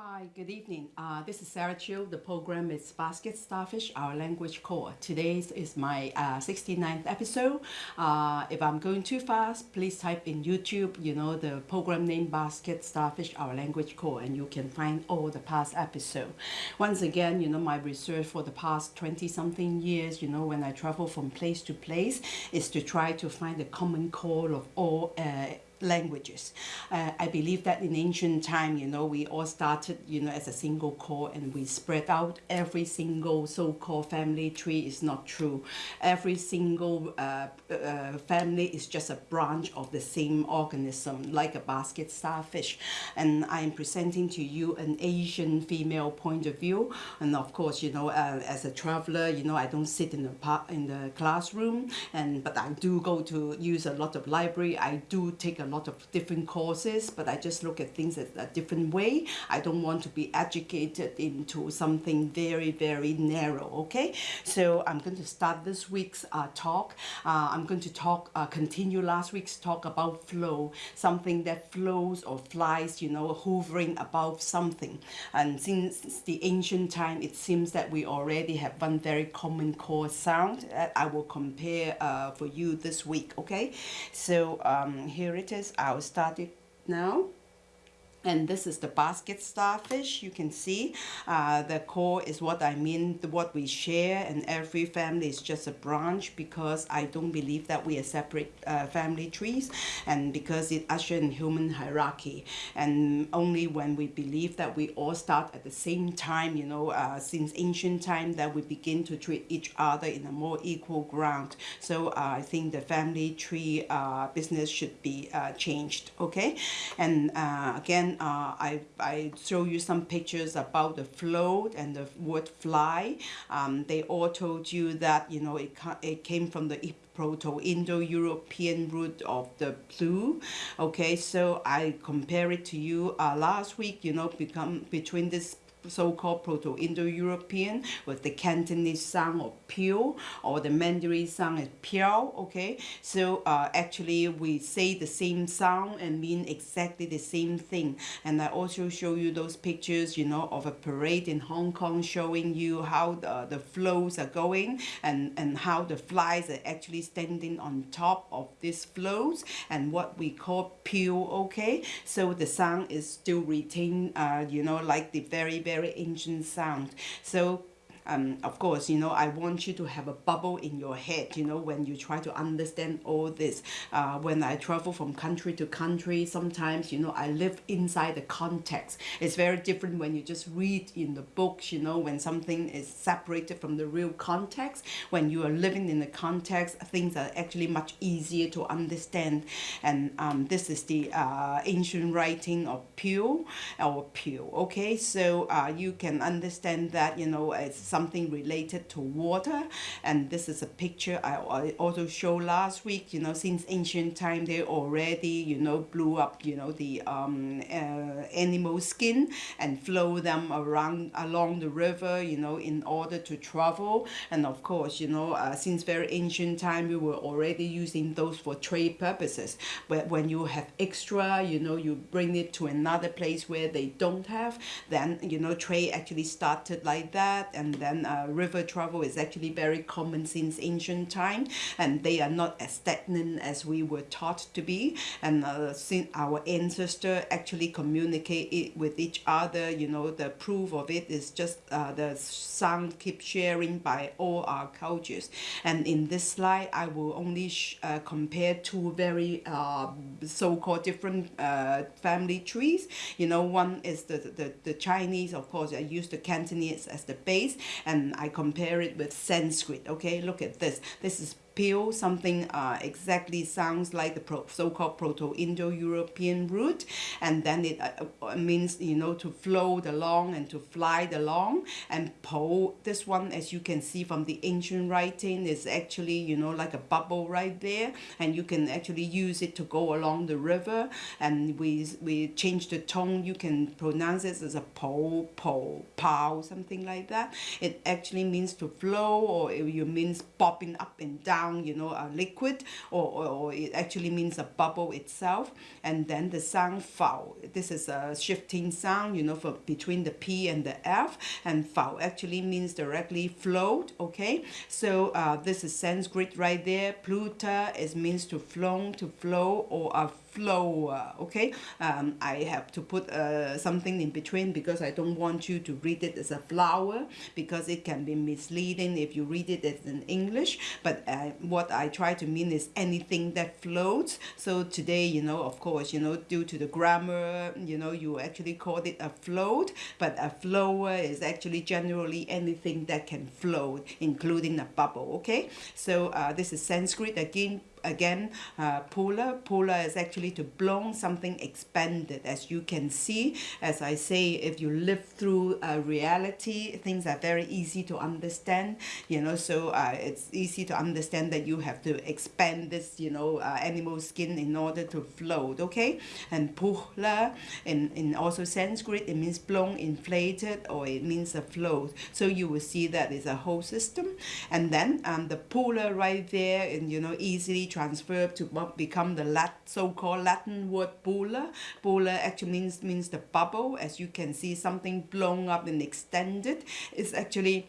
Hi, good evening. Uh, this is Sarah Chiu. The program is Basket Starfish, Our Language Core. Today is my uh, 69th episode. Uh, if I'm going too fast, please type in YouTube, you know, the program name Basket Starfish, Our Language Core, and you can find all the past episodes. Once again, you know, my research for the past 20 something years, you know, when I travel from place to place, is to try to find the common core of all uh, languages. Uh, I believe that in ancient time, you know, we all started, you know, as a single core and we spread out every single so-called family tree is not true. Every single uh, uh, family is just a branch of the same organism, like a basket starfish. And I am presenting to you an Asian female point of view. And of course, you know, uh, as a traveler, you know, I don't sit in the, in the classroom, and but I do go to use a lot of library. I do take a lot of different courses, but I just look at things a different way. I don't want to be educated into something very, very narrow, okay? So I'm going to start this week's uh, talk. Uh, I'm going to talk, uh, continue last week's talk about flow, something that flows or flies, you know, hovering above something. And since the ancient time, it seems that we already have one very common core sound that I will compare uh, for you this week, okay? So um, here it is. I'll start it now and this is the basket starfish you can see. Uh, the core is what I mean what we share and every family is just a branch because I don't believe that we are separate uh, family trees and because it usher in human hierarchy. And only when we believe that we all start at the same time you know uh, since ancient time that we begin to treat each other in a more equal ground. So uh, I think the family tree uh, business should be uh, changed okay? And again uh, I, I show you some pictures about the float and the word fly. Um, they all told you that, you know, it, it came from the Proto-Indo-European root of the blue. Okay, so I compare it to you uh, last week, you know, become between this so-called Proto-Indo-European with the Cantonese sound of pure or the Mandarin sound is piao, okay? So uh, actually we say the same sound and mean exactly the same thing. And I also show you those pictures, you know, of a parade in Hong Kong showing you how the, the flows are going and, and how the flies are actually standing on top of these flows and what we call pure, okay? So the sound is still retained, uh, you know, like the very, very ancient sound. So um, of course, you know, I want you to have a bubble in your head, you know, when you try to understand all this. Uh, when I travel from country to country, sometimes, you know, I live inside the context. It's very different when you just read in the books, you know, when something is separated from the real context. When you are living in the context, things are actually much easier to understand. And um, this is the uh, ancient writing of Pure or Pure, okay? So uh, you can understand that, you know, it's something related to water and this is a picture I, I also showed last week you know since ancient time they already you know blew up you know the um, uh, animal skin and flow them around along the river you know in order to travel. And of course you know uh, since very ancient time we were already using those for trade purposes. But when you have extra you know you bring it to another place where they don't have then you know trade actually started like that and then then uh, river travel is actually very common since ancient time and they are not as stagnant as we were taught to be. And uh, since our ancestor actually communicate it with each other you know the proof of it is just uh, the sound keep sharing by all our cultures. And in this slide I will only uh, compare two very uh, so-called different uh, family trees. You know one is the, the, the Chinese of course I use the Cantonese as the base and I compare it with Sanskrit okay? Look at this. This is Peel, something uh, exactly sounds like the so-called Proto-Indo-European root, and then it uh, uh, means, you know, to float along and to fly along. And Po, this one, as you can see from the ancient writing, is actually, you know, like a bubble right there, and you can actually use it to go along the river. And we we change the tone. You can pronounce it as a Po, Po, Pow, something like that. It actually means to flow, or it means bobbing up and down you know, a liquid, or, or, or it actually means a bubble itself. And then the sound foul. This is a shifting sound, you know, for between the P and the F. And foul actually means directly flowed, okay? So uh, this is Sanskrit right there. Pluta is means to flow, to flow, or a flow okay? Um, I have to put uh, something in between because I don't want you to read it as a flower because it can be misleading if you read it as in English. But uh, what I try to mean is anything that floats. So today you know of course you know due to the grammar you know you actually called it a float but a flower is actually generally anything that can float including a bubble okay? So uh, this is Sanskrit. Again again uh, polar. Polar is actually to blow something expanded. As you can see as I say if you live through uh, reality things are very easy to understand you know so uh, it's easy to understand that you have to expand this you know uh, animal skin in order to float okay? And polar in, in also Sanskrit it means blown inflated or it means a float so you will see that it's a whole system. And then um, the polar right there and you know easily transferred to become the Lat so-called Latin word bulla. Bulla actually means means the bubble. As you can see, something blown up and extended. It's actually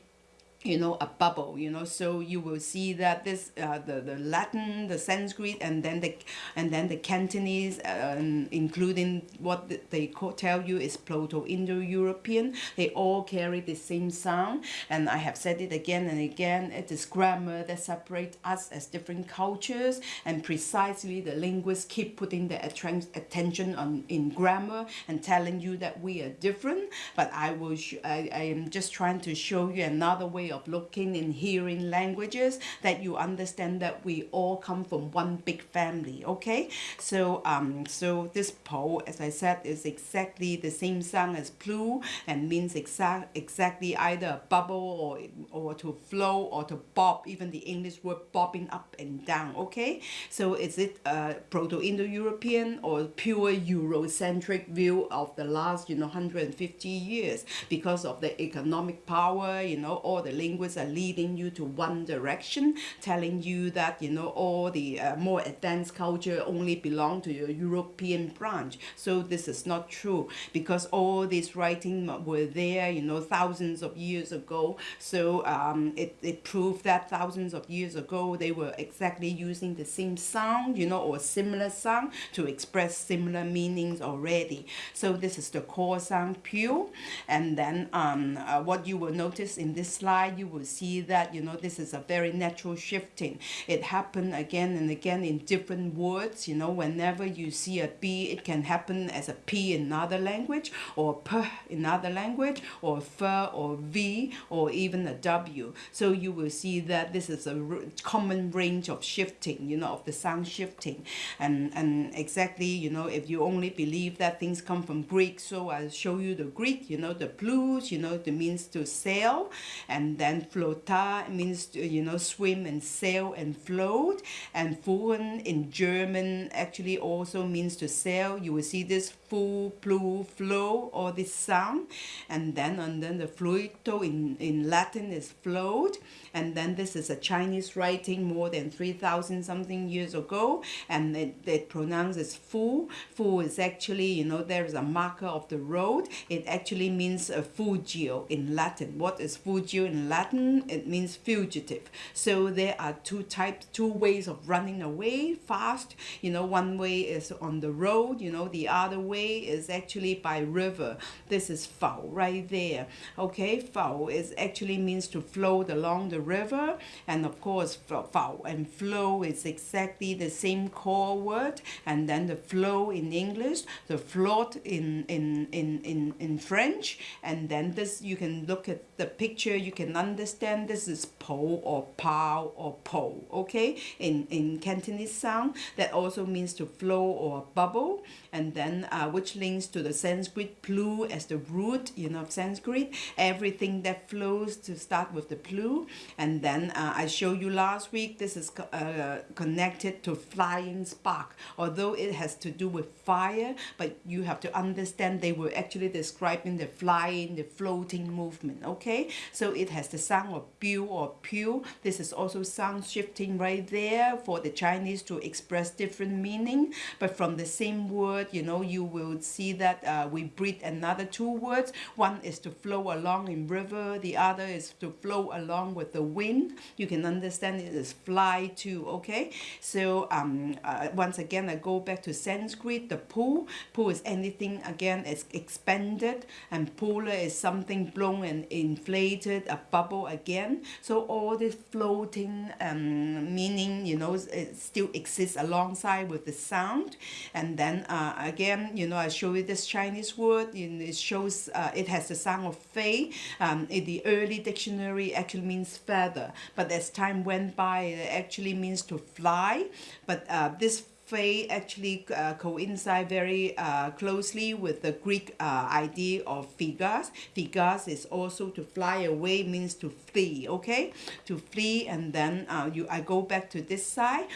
you know a bubble you know so you will see that this uh, the the Latin the Sanskrit and then the and then the Cantonese uh, including what they call, tell you is Proto-Indo-European. They all carry the same sound. And I have said it again and again it is grammar that separates us as different cultures. And precisely the linguists keep putting their attention on in grammar and telling you that we are different. But I will I, I am just trying to show you another way of looking and hearing languages that you understand that we all come from one big family okay? So um so this po as I said is exactly the same sound as plu and means exact exactly either a bubble or or to flow or to bob even the English word bobbing up and down okay? So is it a proto-indo-european or pure eurocentric view of the last you know 150 years? Because of the economic power you know all the linguists are leading you to one direction, telling you that, you know, all the uh, more advanced culture only belong to your European branch. So this is not true because all these writings were there, you know, thousands of years ago. So um, it, it proved that thousands of years ago, they were exactly using the same sound, you know, or similar sound to express similar meanings already. So this is the core sound pure. And then um, uh, what you will notice in this slide you will see that, you know, this is a very natural shifting. It happened again and again in different words, you know, whenever you see a B, it can happen as a P in another language, or P in another language, or F or V, or even a W. So you will see that this is a common range of shifting, you know, of the sound shifting. And, and exactly, you know, if you only believe that things come from Greek, so I'll show you the Greek, you know, the blues, you know, the means to sail, and then flota means uh, you know swim and sail and float. And fuhren in German actually also means to sail. You will see this fu plu flow or this sound. And then and then the fluito in in Latin is float. And then this is a Chinese writing more than 3000 something years ago. And it, it pronounces fu. Fu is actually you know there is a marker of the road. It actually means a fugio in Latin. What is fugio in Latin, it means fugitive. So there are two types, two ways of running away fast. You know, one way is on the road, you know, the other way is actually by river. This is fao right there. Okay, fao is actually means to float along the river. And of course, fao and flow is exactly the same core word. And then the flow in English, the float in, in, in, in, in French. And then this, you can look at the picture, you can understand this is po or pao or po, okay? In, in Cantonese sound, that also means to flow or bubble, and then uh, which links to the Sanskrit plu as the root, you know, of Sanskrit, everything that flows to start with the plu, and then uh, I showed you last week, this is uh, connected to flying spark, although it has to do with fire, but you have to understand they were actually describing the flying, the floating movement, okay? So it has the sound of bu or pu. This is also sound shifting right there for the Chinese to express different meaning. But from the same word, you know, you will see that uh, we breed another two words. One is to flow along in river. The other is to flow along with the wind. You can understand it is fly too, okay? So um, uh, once again, I go back to Sanskrit, the pool. Pool is anything, again, it's expanded. And polar is something blown and inflated, a bubble again. So all this floating um, meaning, you know, it still exists alongside with the sound. And then uh, again, you know, I show you this Chinese word. And it shows uh, it has the sound of fei. Um, in the early dictionary, actually means feather. But as time went by, it actually means to fly. But uh, this Fei actually uh, coincide very uh, closely with the Greek uh, idea of phagos. Phagos is also to fly away, means to flee, okay? To flee, and then uh, you I go back to this side.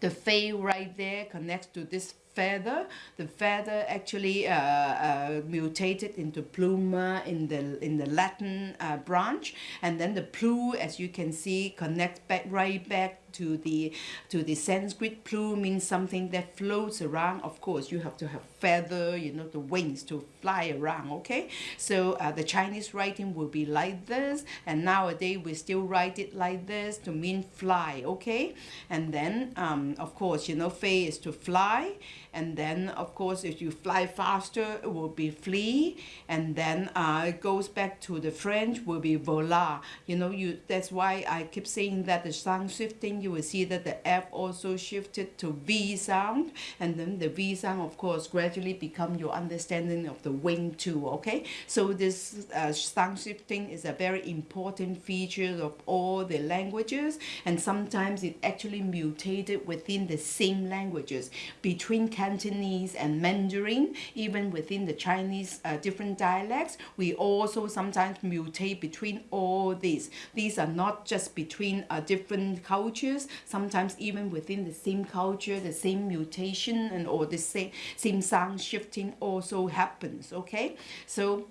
The Fei right there connects to this feather. The feather actually uh, uh, mutated into pluma in the in the Latin uh, branch, and then the plu, as you can see, connects back right back to the to the Sanskrit plume means something that floats around. Of course, you have to have feather, you know, the wings to fly around. Okay, so uh, the Chinese writing will be like this, and nowadays we still write it like this to mean fly. Okay, and then um, of course, you know, fei is to fly, and then of course if you fly faster, it will be flee, and then uh, it goes back to the French will be volar. You know, you that's why I keep saying that the sound shifting you will see that the F also shifted to V sound. And then the V sound of course gradually become your understanding of the wing too okay? So this uh, sound shifting is a very important feature of all the languages. And sometimes it actually mutated within the same languages. Between Cantonese and Mandarin even within the Chinese uh, different dialects we also sometimes mutate between all these these are not just between uh, different cultures sometimes even within the same culture, the same mutation and or the same, same sound shifting also happens, okay? So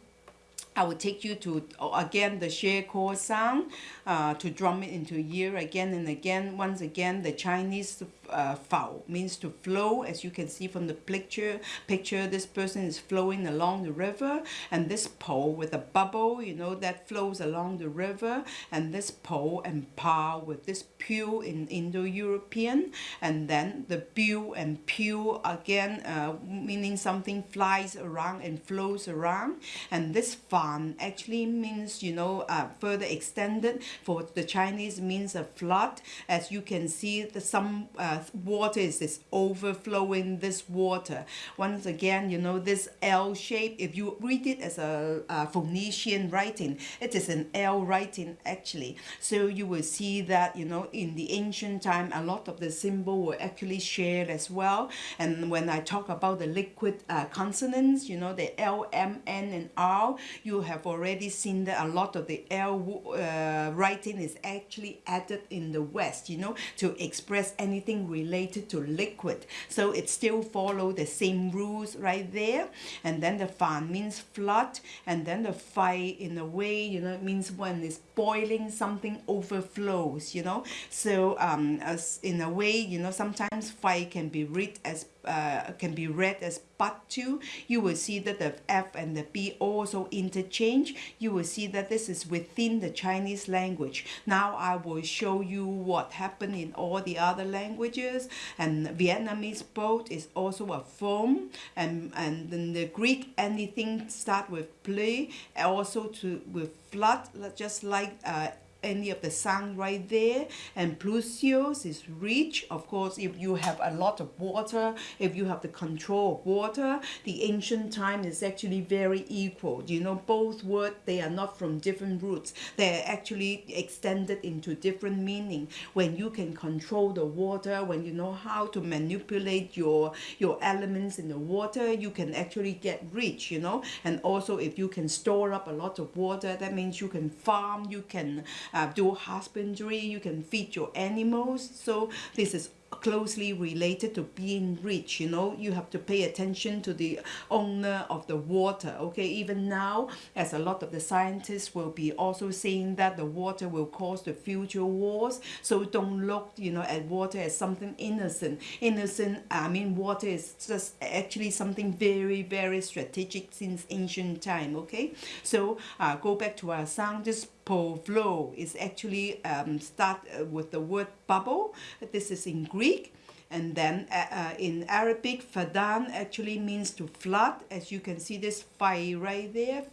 I will take you to, again, the share call sound uh, to drum it into ear again and again. Once again, the Chinese uh, foul means to flow as you can see from the picture picture this person is flowing along the river and this pole with a bubble you know that flows along the river and this pole and pa with this pew in Indo-European and then the pew and pew again uh, meaning something flies around and flows around and this fan actually means you know uh, further extended for the Chinese means a flood as you can see the some uh, uh, water is, this overflowing this water. Once again, you know, this L shape, if you read it as a, a Phoenician writing, it is an L writing actually. So you will see that, you know, in the ancient time, a lot of the symbol were actually shared as well. And when I talk about the liquid uh, consonants, you know, the L, M, N, and R, you have already seen that a lot of the L uh, writing is actually added in the West, you know, to express anything related to liquid. So it still follow the same rules right there. And then the fan means flood. And then the fire in a way, you know, it means when it's boiling, something overflows, you know. So um, as in a way, you know, sometimes fire can be read as uh, can be read as but to, you will see that the F and the B also interchange. You will see that this is within the Chinese language. Now I will show you what happened in all the other languages. And Vietnamese boat is also a form. And, and then the Greek, anything start with play, also to with flood, just like uh, any of the sun right there. And plusios is rich. Of course if you have a lot of water if you have the control of water the ancient time is actually very equal. You know both words they are not from different roots. They're actually extended into different meaning. When you can control the water when you know how to manipulate your your elements in the water you can actually get rich you know. And also if you can store up a lot of water that means you can farm you can uh, do husbandry, you can feed your animals. So this is closely related to being rich you know? You have to pay attention to the owner of the water okay? Even now as a lot of the scientists will be also saying that the water will cause the future wars. So don't look you know at water as something innocent. Innocent i mean water is just actually something very very strategic since ancient time okay? So uh, go back to our sound this po flow is actually um, start uh, with the word bubble. This is in Greek. And then uh, uh, in Arabic, fadan actually means to flood. As you can see this fai right there,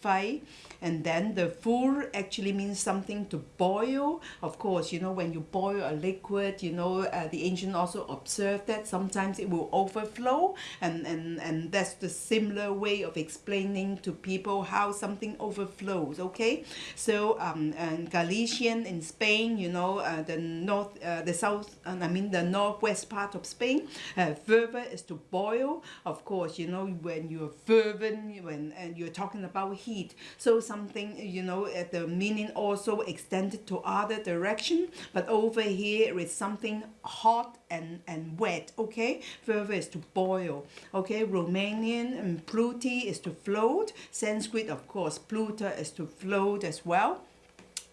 fai and then the fur actually means something to boil. Of course you know when you boil a liquid you know uh, the ancient also observed that sometimes it will overflow and and and that's the similar way of explaining to people how something overflows okay? So um and Galician in Spain you know uh, the north uh, the south I mean the northwest part of Spain uh, fervor is to boil. Of course you know when you're fervent when and you're talking about heat so something you know uh, the meaning also extended to other direction but over here is something hot and and wet okay? Further is to boil okay? Romanian um, and pluti is to float. Sanskrit of course pluta is to float as well.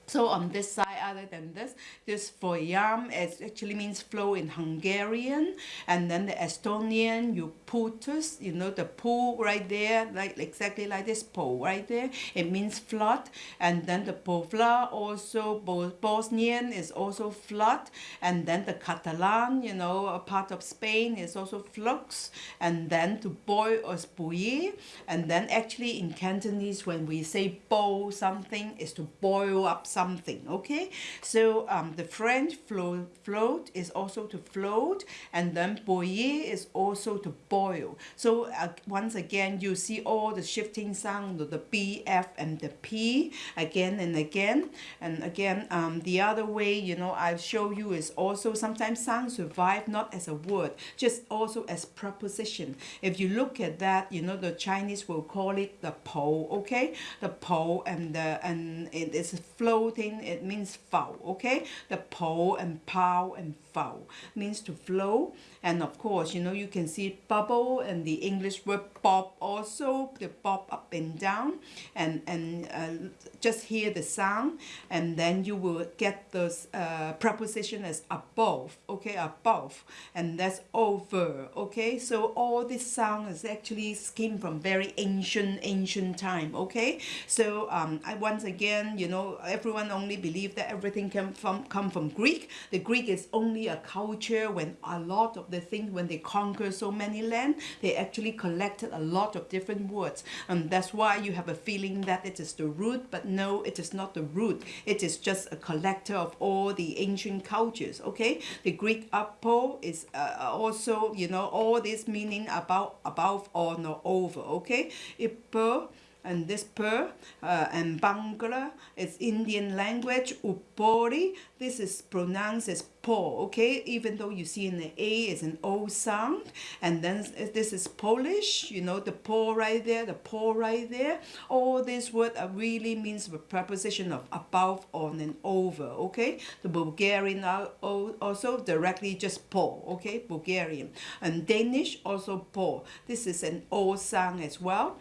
So on this side, other than this, this folyam is actually means flow in Hungarian, and then the Estonian, you putus, you know, the pool right there, like exactly like this pool right there, it means flood, and then the povla also, Bosnian is also flood, and then the Catalan, you know, a part of Spain is also flux, and then to boil or bouillir, and then actually in Cantonese, when we say boil something, is to boil up something okay so um, the French float, float is also to float and then bouillir is also to boil. So uh, once again you see all the shifting sound the B F and the P again and again. And again um, the other way you know I'll show you is also sometimes sound survive not as a word just also as preposition. If you look at that you know the Chinese will call it the pole okay? The pole and the and it is floating, it means foul, okay? The po and pow and foul means to flow. And of course, you know, you can see bubble and the English word bob also, the bob up and down. And, and uh, just hear the sound and then you will get those uh, preposition as above, okay, above. And that's over, okay? So all this sound is actually came from very ancient, ancient time, okay? So um, I once again, you know, everyone only believe that everything can from come from Greek. The Greek is only a culture when a lot of the things when they conquer so many land, they actually collected a lot of different words. And that's why you have a feeling that it is the root, but no, it is not the root. It is just a collector of all the ancient cultures. Okay, the Greek apo is uh, also you know all this meaning about above or not over. Okay, ipo and this per uh, and Bangla is Indian language. Upori, this is pronounced as po, okay? Even though you see in the A is an O sound. And then this is Polish, you know, the po right there, the po right there. All these words really means the preposition of above, on, and over, okay? The Bulgarian also directly just po, okay? Bulgarian. And Danish also po. This is an O sound as well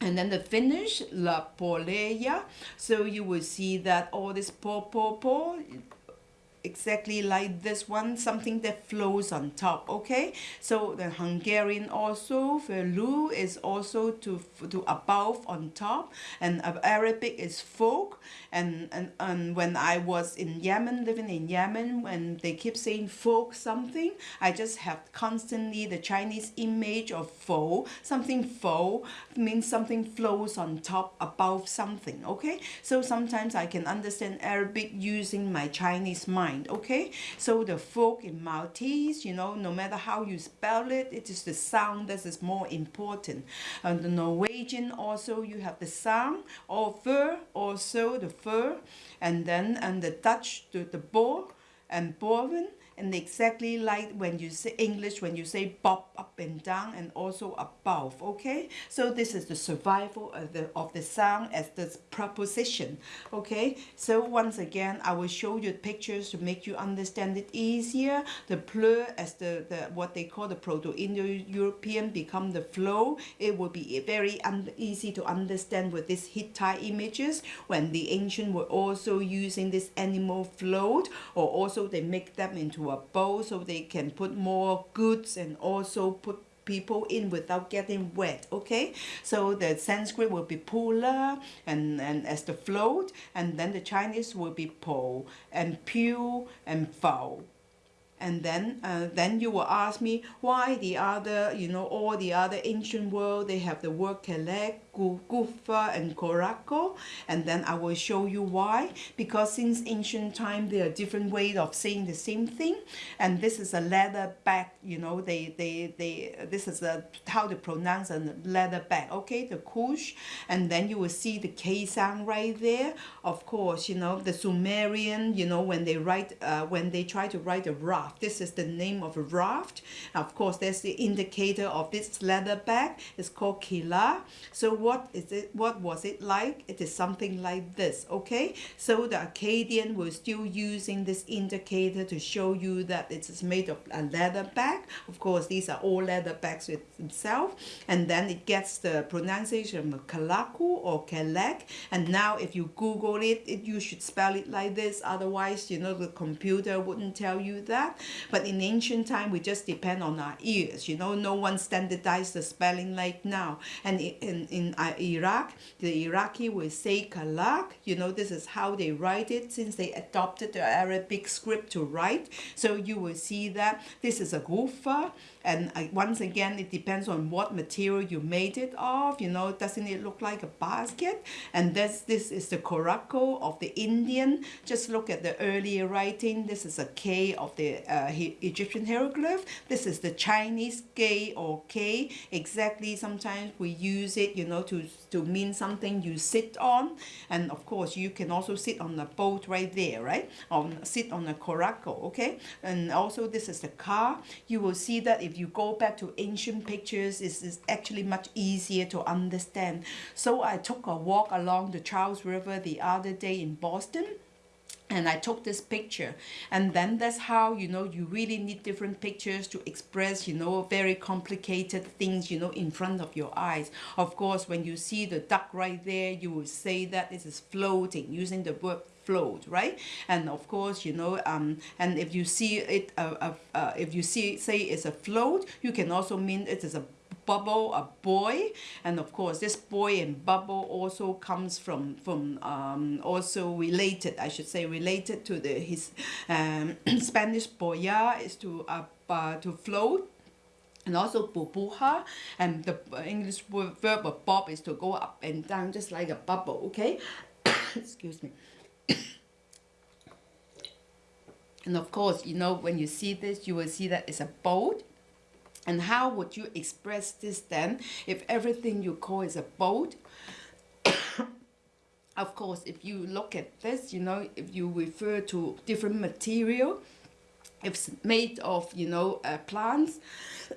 and then the Finnish, la poleja so you will see that all this po po po exactly like this one something that flows on top okay? So the Hungarian also velu is also to to above on top and Arabic is folk. And, and and when I was in Yemen living in Yemen when they keep saying folk something I just have constantly the Chinese image of folk something folk means something flows on top above something okay? So sometimes I can understand Arabic using my Chinese mind mind, okay? So the folk in Maltese, you know, no matter how you spell it, it is the sound that is more important. And the Norwegian also, you have the sound, or fur, also the fur, and then and the Dutch, the, the boar, and boven, and exactly like when you say English, when you say bob up and down and also above, okay? So this is the survival of the, of the sound as the preposition, okay? So once again, I will show you pictures to make you understand it easier. The plur as the, the what they call the Proto-Indo-European become the flow. It will be very easy to understand with these Hittite images when the ancient were also using this animal float or also they make them into a bowl so they can put more goods and also put people in without getting wet okay? So the sanskrit will be pula and and as the float and then the chinese will be po and pew and foul. And then uh, then you will ask me why the other you know all the other ancient world they have the word kelek Gufa and Korako and then I will show you why. Because since ancient time there are different ways of saying the same thing and this is a leather bag you know they they they this is a how to pronounce a leather bag okay? The kush and then you will see the K sound right there. Of course you know the Sumerian you know when they write uh, when they try to write a raft this is the name of a raft. Of course there's the indicator of this leather bag. It's called Kila. So what is it what was it like? It is something like this okay? So the Akkadian was still using this indicator to show you that it is made of a leather bag. Of course these are all leather bags with itself. And then it gets the pronunciation of Kalaku or Kelek. And now if you google it, it you should spell it like this. Otherwise you know the computer wouldn't tell you that. But in ancient time we just depend on our ears. You know no one standardized the spelling like now. And in, in Uh, Iraq, the Iraqi will say Kalak. You know, this is how they write it since they adopted the Arabic script to write. So you will see that this is a gufa and once again it depends on what material you made it of you know doesn't it look like a basket? And this this is the korako of the Indian. Just look at the earlier writing. This is a K of the uh, Egyptian hieroglyph. This is the Chinese K or K. Exactly sometimes we use it you know to to mean something you sit on. And of course you can also sit on a boat right there right? On sit on a korako okay? And also this is the car. You will see that if you go back to ancient pictures it's, it's actually much easier to understand. So I took a walk along the Charles River the other day in Boston and I took this picture. And then that's how you know you really need different pictures to express you know very complicated things you know in front of your eyes. Of course when you see the duck right there you will say that this is floating using the word float right? And of course you know um and if you see it uh, uh, uh, if you see say it's a float you can also mean it is a bubble, a boy, and of course this boy and bubble also comes from from um, also related, I should say, related to the his um, Spanish boya is to uh, uh, to float and also bubuha and the English verb of bob is to go up and down just like a bubble okay? Excuse me. And of course you know when you see this you will see that it's a boat and how would you express this then if everything you call is a boat? of course, if you look at this, you know, if you refer to different material, if it's made of, you know, uh, plants,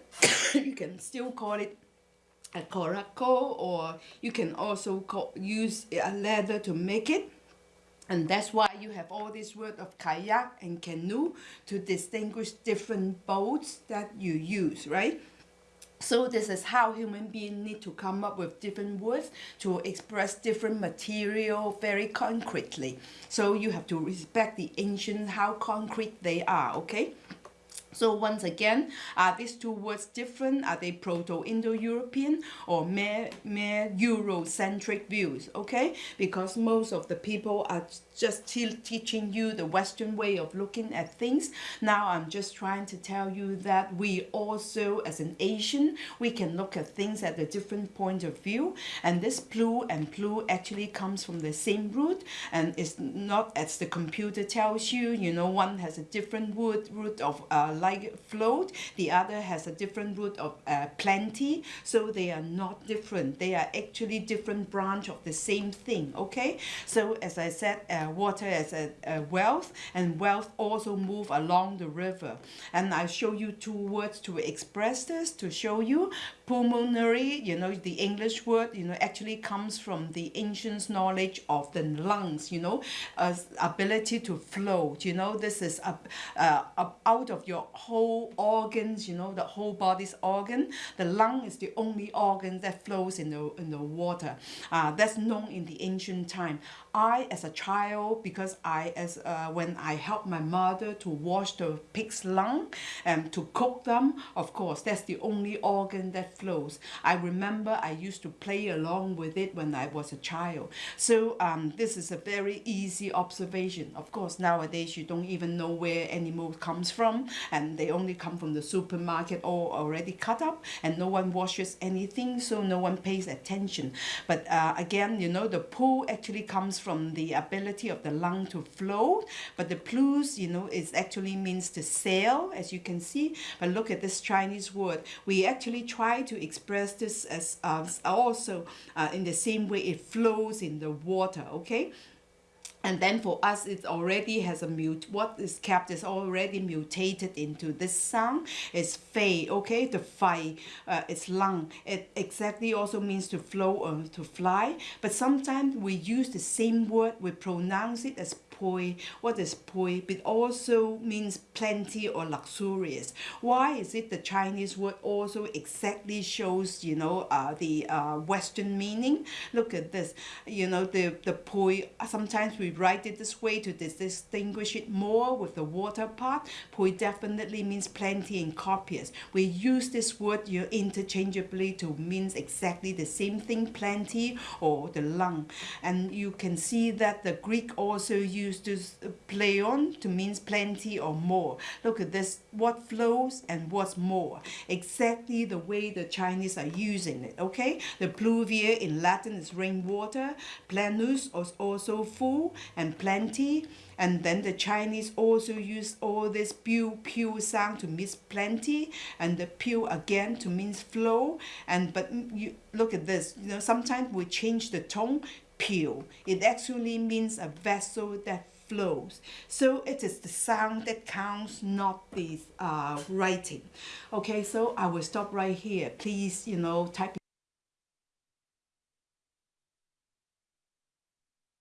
you can still call it a coraco or you can also call, use a leather to make it and that's why you have all this word of kayak and canoe to distinguish different boats that you use, right? So this is how human beings need to come up with different words to express different material very concretely. So you have to respect the ancient, how concrete they are, okay? So once again, are these two words different? Are they Proto-Indo-European or mere, mere Eurocentric views? Okay, because most of the people are just still teaching you the Western way of looking at things. Now I'm just trying to tell you that we also, as an Asian, we can look at things at a different point of view. And this blue and blue actually comes from the same root and it's not as the computer tells you, you know, one has a different root, root of uh, like float. The other has a different root of uh, plenty. So they are not different. They are actually different branch of the same thing. Okay. So as I said, uh, water as a, a wealth and wealth also move along the river. And I show you two words to express this to show you pulmonary. You know the English word. You know actually comes from the ancient knowledge of the lungs. You know, uh, ability to float. You know this is up, uh, out of your whole organs. You know the whole body's organ. The lung is the only organ that flows in the in the water. Uh, that's known in the ancient time. I as a child because I as uh, when I helped my mother to wash the pig's lung and to cook them of course that's the only organ that flows. I remember I used to play along with it when I was a child. So um, this is a very easy observation. Of course nowadays you don't even know where any animal comes from and they only come from the supermarket or already cut up and no one washes anything so no one pays attention. But uh, again you know the pool actually comes from the ability of the lung to flow but the plus you know is actually means to sail as you can see. But look at this Chinese word. We actually try to express this as uh, also uh, in the same way it flows in the water okay? And then for us it already has a mute what is kept is already mutated into this sound is fei okay? The fei uh, it's lung. It exactly also means to flow or to fly but sometimes we use the same word we pronounce it as poi. What is poi? It also means plenty or luxurious. Why is it the Chinese word also exactly shows, you know, uh, the uh, Western meaning? Look at this, you know, the, the poi, sometimes we write it this way to distinguish it more with the water part. Poi definitely means plenty and copious. We use this word you know, interchangeably to means exactly the same thing, plenty or the lung. And you can see that the Greek also use used to uh, play on to means plenty or more. Look at this, what flows and what's more. Exactly the way the Chinese are using it, okay? The pluvia in Latin is rainwater, plenus is also full and plenty. And then the Chinese also use all this pew pew sound to mean plenty and the pew again to mean flow. And but mm, you look at this, you know, sometimes we change the tone pew. It actually means a vessel that flows. So it is the sound that counts, not the uh, writing. Okay, so I will stop right here. Please, you know, type